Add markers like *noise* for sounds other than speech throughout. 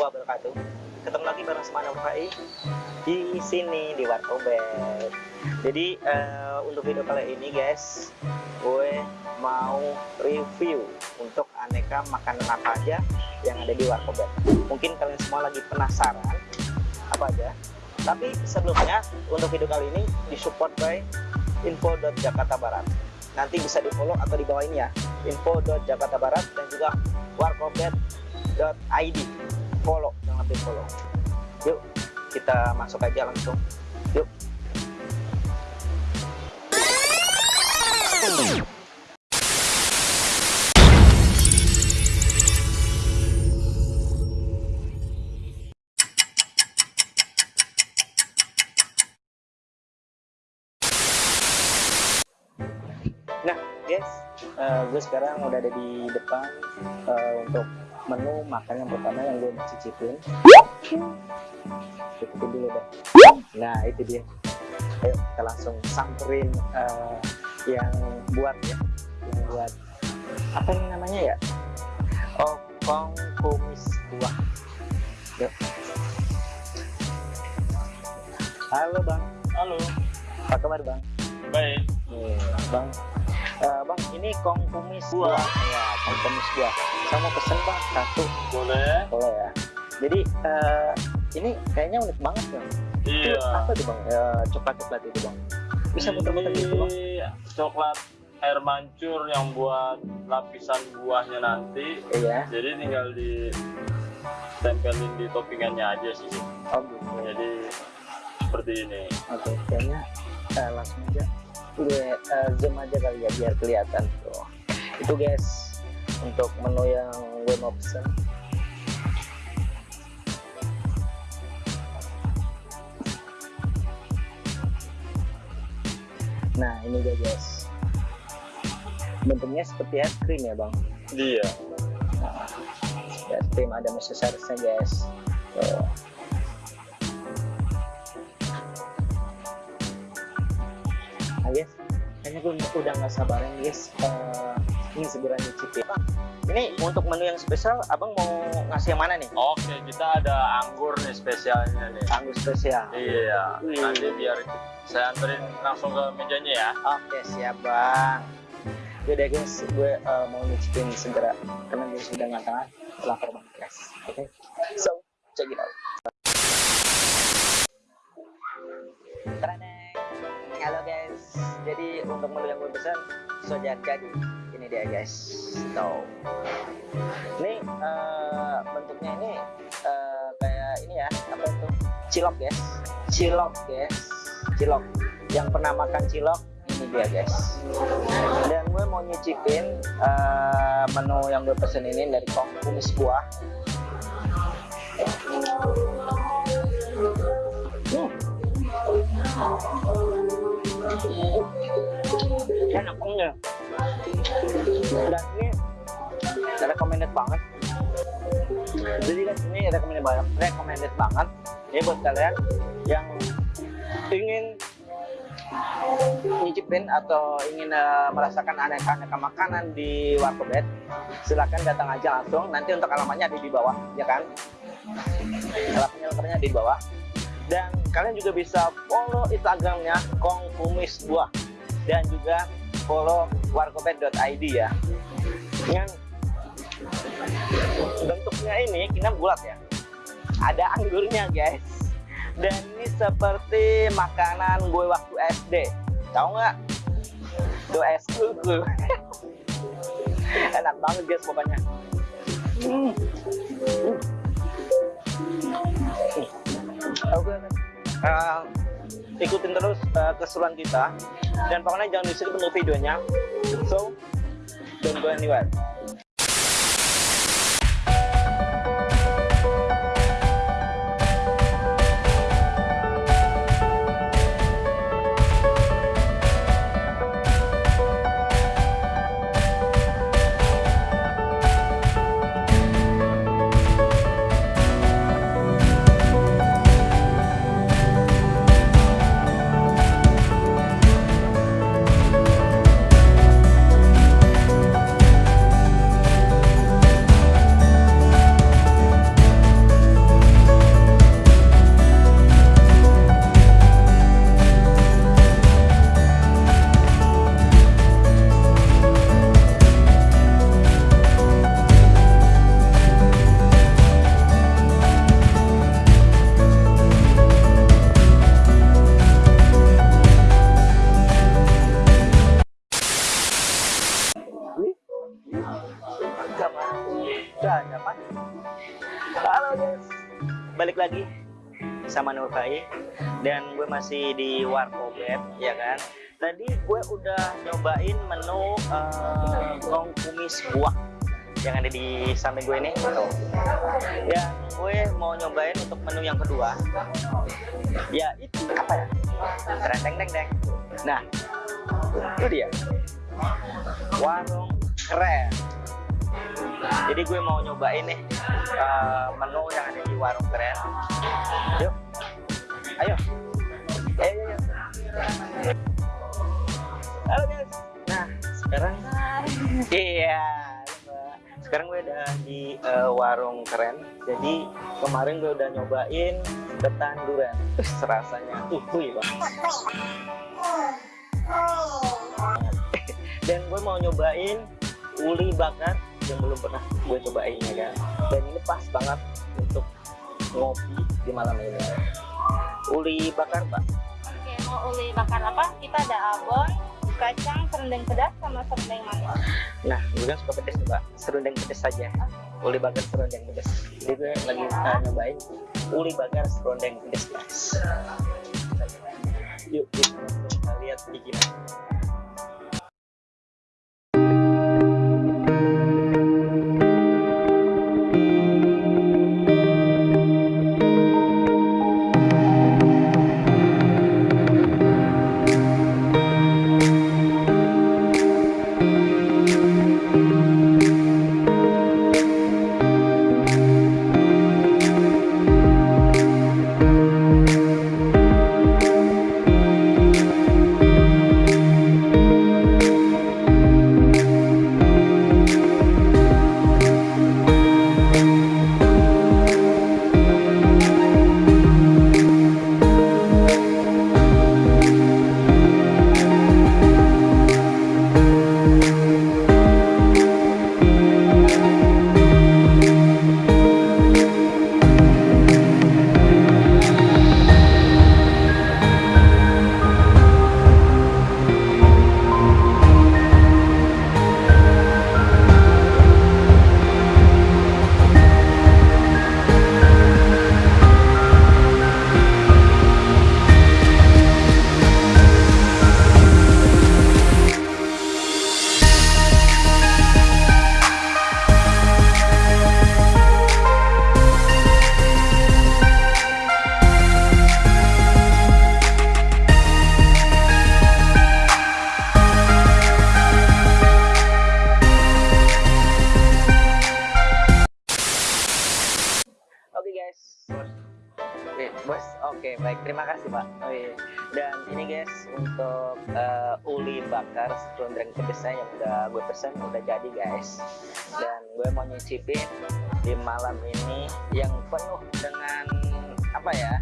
wabarakatuh. Ketemu lagi bareng sama Anak Fai di sini di Warkobet. Jadi uh, untuk video kali ini guys, gue mau review untuk aneka makanan apa aja yang ada di Warkobet. Mungkin kalian semua lagi penasaran apa aja. Tapi sebelumnya untuk video kali ini disupport by info.jakarta barat nanti bisa di follow atau di bawah ini ya info.jakarta barat dan juga warkobet.id follow jangan lupa follow yuk kita masuk aja langsung. Yuk. Nah, guys, uh, gue sekarang udah ada di depan uh, untuk menu makan yang pertama yang gue mau cicipin. Cicipin dulu deh. Nah, itu dia. Ayo kita langsung samperin uh, yang buat ya, yang buat apa ini namanya ya? Oh, kong kumis buah. Yuk. Halo bang. Halo. Apa kabar bang? Baik. Nih, bang Uh, bang, ini kong kumis buah. Ya, kong kumis buah. Saya mau pesen bang satu. Boleh. Boleh ya. Jadi uh, ini kayaknya unik banget bang. Iya. Itu apa tuh bang? Uh, coklat coklat itu bang. Bisa muter-muter gitu bang? Coklat air mancur yang buat lapisan buahnya nanti. Iya. Jadi tinggal di tempelin di toppingannya aja sih. Oh gitu. Jadi seperti ini. Oke, kayaknya uh, langsung aja gue uh, zoom aja kali ya biar kelihatan tuh itu guys untuk menu yang gue mau pesen nah ini dia guys. Bentuknya seperti es krim ya bang? Iya. Nah, es krim ada mesosaurusnya guys. Tuh. Nah guys kayaknya gue udah nggak sabaran guys. Uh, ini segera nyicipin ini untuk menu yang spesial abang mau ngasih yang mana nih oke kita ada anggur nih spesialnya nih anggur spesial iya Wih. nanti biar saya anterin langsung ke mejanya ya oke siap bang Yaudah guys, gue uh, mau nyicipin segera karena gue sudah nggak lapar banget guys. Oke, okay? so check it out. Treneng. Halo guys, jadi untuk menu yang gue pesan sudah jadi. Dia guys, tuh. Ini uh, bentuknya ini uh, kayak ini ya, apa itu? Cilok guys, cilok guys, cilok. Yang pernah makan cilok ini dia guys. Dan gue mau nyicipin uh, menu yang gue pesen ini dari kong kumis buah. Hmm enak banget. Dan ini recommended banget. Jadi guys ini recommended banget recommended banget. Ini buat kalian yang ingin nyicipin atau ingin uh, merasakan aneka-aneka makanan di Warkobet silahkan datang aja langsung. Nanti untuk alamatnya ada di bawah ya kan? Alamatnya lengkapnya di bawah. Dan kalian juga bisa follow instagramnya Kong Kumis Buah dan juga follow warkopet.id ya. Yang bentuknya ini kita bulat ya. Ada anggurnya guys. Dan ini seperti makanan gue waktu SD tahu nggak? Tuh es kuku *laughs* enak banget guys pokoknya. Hmm. Hmm. Oke, uh, ikutin terus uh, keseruan kita dan pokoknya jangan di skip untuk videonya. So, don't go anywhere. Lagi sama Nur Fai dan gue masih di Warkobet ya kan? Tadi gue udah nyobain menu uh, kong kumis buah yang ada di samping gue ini. Tuh. Yang gue mau nyobain untuk menu yang kedua. Ya itu apa ya? Tereng deng deng nah itu dia. Warung keren jadi gue mau nyobain nih uh, menu yang ada di warung keren yuk. Ayo. Ayo ayo, halo guys. Nah sekarang iya. Sekarang gue udah di uh, warung keren jadi kemarin gue udah nyobain ketan durian. Terus rasanya uh wih bang *laughs* dan gue mau nyobain uli bakar yang belum pernah gue cobain ya kan? Dan ini pas banget untuk ngopi di malam ini. Uli bakar pak Oke, mau uli bakar apa? Kita ada abon, kacang, serundeng pedas, sama serundeng manis. nah gue kan suka pedas pak serundeng pedas saja. Uli bakar serundeng pedas. Jadi gue lagi uh, nyobain uli bakar serundeng pedas guys yuk kita lihat bikinan uli bakar serundeng pedesnya yang udah gue pesen udah jadi guys. Dan gue mau nyicipin di malam ini yang penuh dengan apa ya?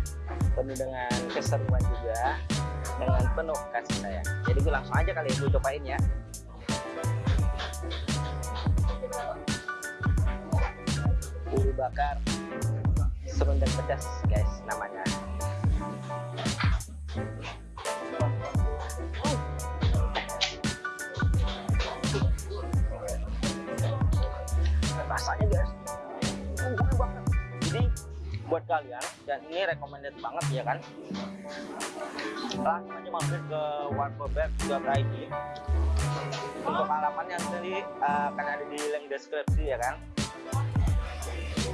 Penuh dengan keseruan juga, dengan penuh kasih sayang. Jadi gue langsung aja kali ya gue cobain ya. Uli bakar serundeng pedas guys namanya rasanya guys. Empuk banget. Jadi buat kalian dan ini recommended banget ya kan? Langsung aja mampir ke warkobet.id untuk halamannya nanti uh, akan ada di link deskripsi ya kan?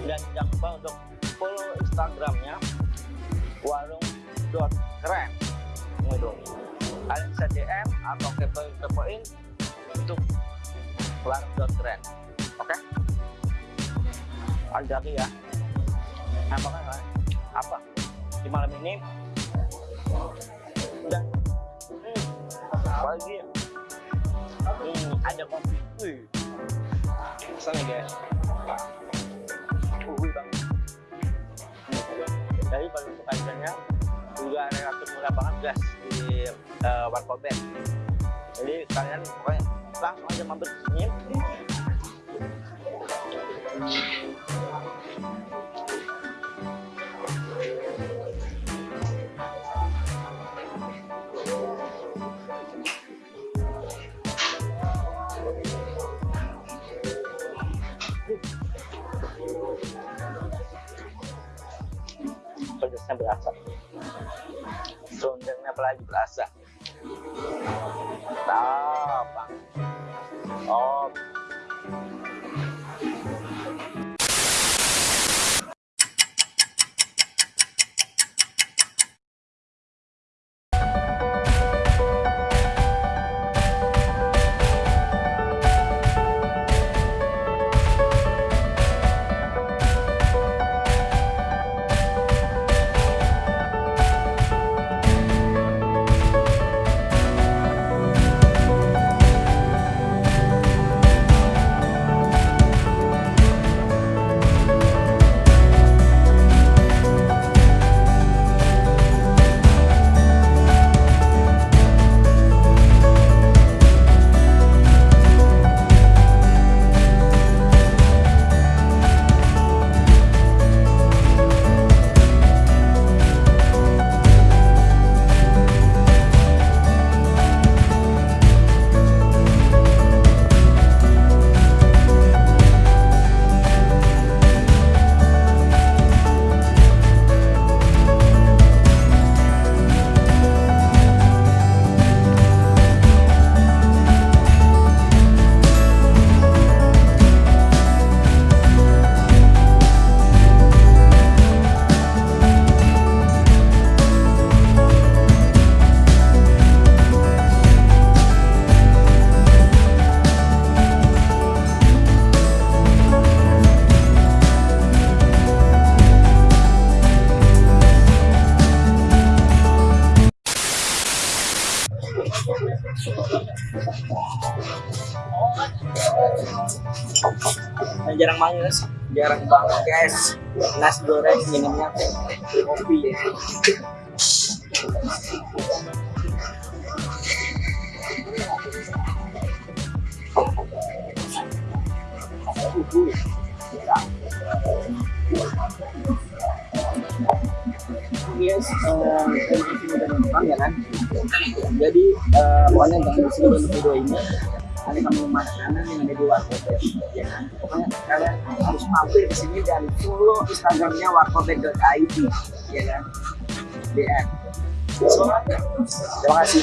Dan jangan lupa untuk follow instagramnya warung.keren itu kalian bisa DM atau kepoin kepoin untuk warung.keren oke? lanjut lagi ya. Apa kan apa? Di malam ini? Dan hmm, ya hmm, ada kopi. Wih. Sana guys? Uh, banget jadi kalau untuk harganya juga relatif murah banget guys di uh, Warkobet jadi kalian pokoknya langsung aja mampir ke sini value Nah, jarang banget jarang banget guys. Nasi goreng minumnya kopi Yes, kasih udah nonton ya kan. Jadi eh, pokoknya jangan di sini dulu video ini. Ada kamu makanan yang ada di warkop ya kan? Pokoknya kalian harus mampir ke sini dan follow instagramnya warkopet.id ya kan? DM so, terima kasih